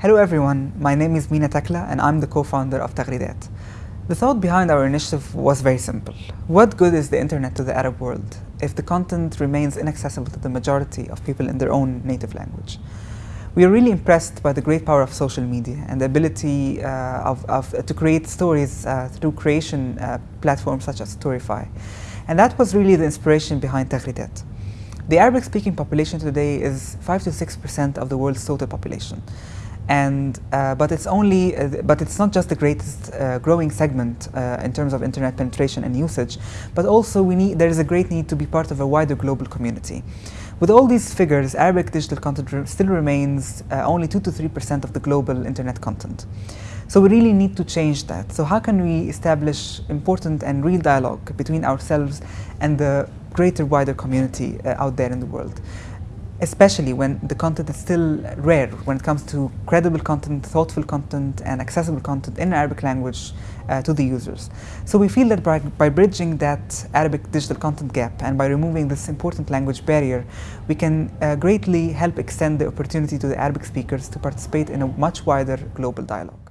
Hello everyone, my name is Mina Takla and I'm the co-founder of Taghridat. The thought behind our initiative was very simple. What good is the internet to the Arab world if the content remains inaccessible to the majority of people in their own native language? We are really impressed by the great power of social media and the ability uh, of, of, uh, to create stories uh, through creation uh, platforms such as Storify. And that was really the inspiration behind Taghridat. The Arabic-speaking population today is 5 to 6% of the world's total population. And, uh, but it's only, uh, but it's not just the greatest uh, growing segment uh, in terms of internet penetration and usage, but also we need, there is a great need to be part of a wider global community. With all these figures, Arabic digital content still remains uh, only 2 to 3% of the global internet content. So we really need to change that. So how can we establish important and real dialogue between ourselves and the greater, wider community uh, out there in the world? Especially when the content is still rare when it comes to credible content, thoughtful content, and accessible content in Arabic language uh, to the users. So we feel that by, by, bridging that Arabic digital content gap and by removing this important language barrier, we can uh, greatly help extend the opportunity to the Arabic speakers to participate in a much wider global dialogue.